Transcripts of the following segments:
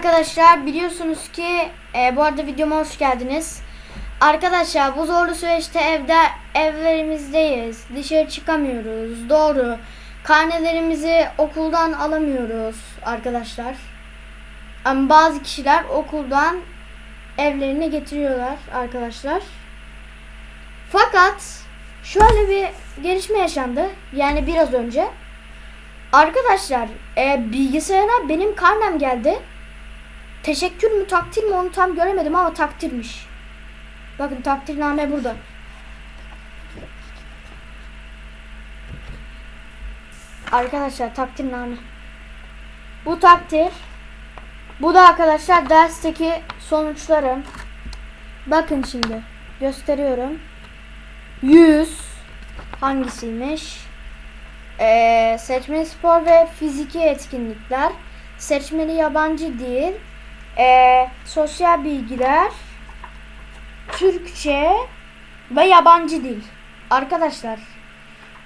arkadaşlar biliyorsunuz ki e, bu arada videoma hoş geldiniz. Arkadaşlar bu zorlu süreçte evde evlerimizdeyiz. Dışarı çıkamıyoruz. Doğru. Karnelerimizi okuldan alamıyoruz arkadaşlar. Ama bazı kişiler okuldan evlerine getiriyorlar arkadaşlar. Fakat şöyle bir gelişme yaşandı. Yani biraz önce. Arkadaşlar e, bilgisayara benim karnem geldi. Teşekkür mü takdir mi onu tam göremedim ama takdirmiş. Bakın takdirname burada. Arkadaşlar takdirname. Bu takdir. Bu da arkadaşlar dersteki sonuçlarım. Bakın şimdi gösteriyorum. 100 hangisiymiş? Ee, seçmeli spor ve fiziki etkinlikler, seçmeli yabancı dil, ee, sosyal bilgiler, Türkçe ve yabancı dil. Arkadaşlar,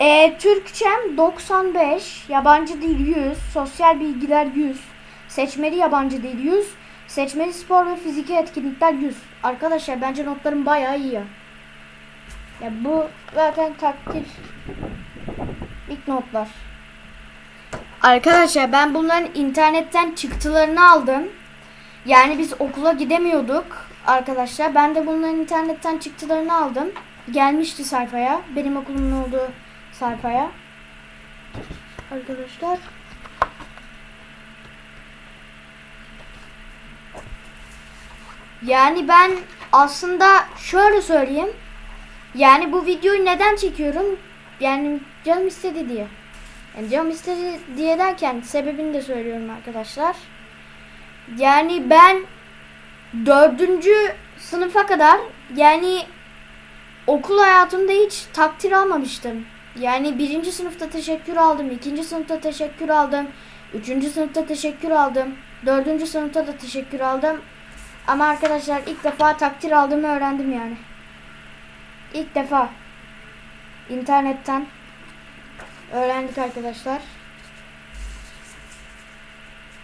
ee, Türkçem 95, yabancı dil 100, sosyal bilgiler 100, seçmeli yabancı dil 100, seçmeli spor ve fiziki etkinlikler 100. Arkadaşlar bence notlarım bayağı iyi ya. Ya bu zaten takdir İlk notlar. Arkadaşlar ben bunların internetten çıktılarını aldım. Yani biz okula gidemiyorduk arkadaşlar. Ben de bunların internetten çıktılarını aldım. Gelmişti sayfaya. Benim okulumun olduğu sayfaya. Arkadaşlar. Yani ben aslında şöyle söyleyeyim. Yani bu videoyu neden çekiyorum? Yani canım istedi diye. Yani canım istedi diye derken sebebini de söylüyorum arkadaşlar. Yani ben dördüncü sınıfa kadar yani okul hayatımda hiç takdir almamıştım. Yani birinci sınıfta teşekkür aldım, ikinci sınıfta teşekkür aldım, üçüncü sınıfta teşekkür aldım, dördüncü sınıfta da teşekkür aldım. Ama arkadaşlar ilk defa takdir aldığımı öğrendim yani. İlk defa internetten öğrendik arkadaşlar.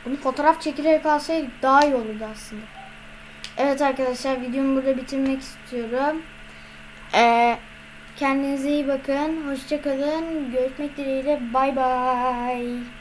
Bunu fotoğraf çekilerek alsaydık daha iyi olurdu aslında. Evet arkadaşlar videomu burada bitirmek istiyorum. Ee, kendinize iyi bakın. Hoşçakalın. Görüşmek dileğiyle. Bay bay.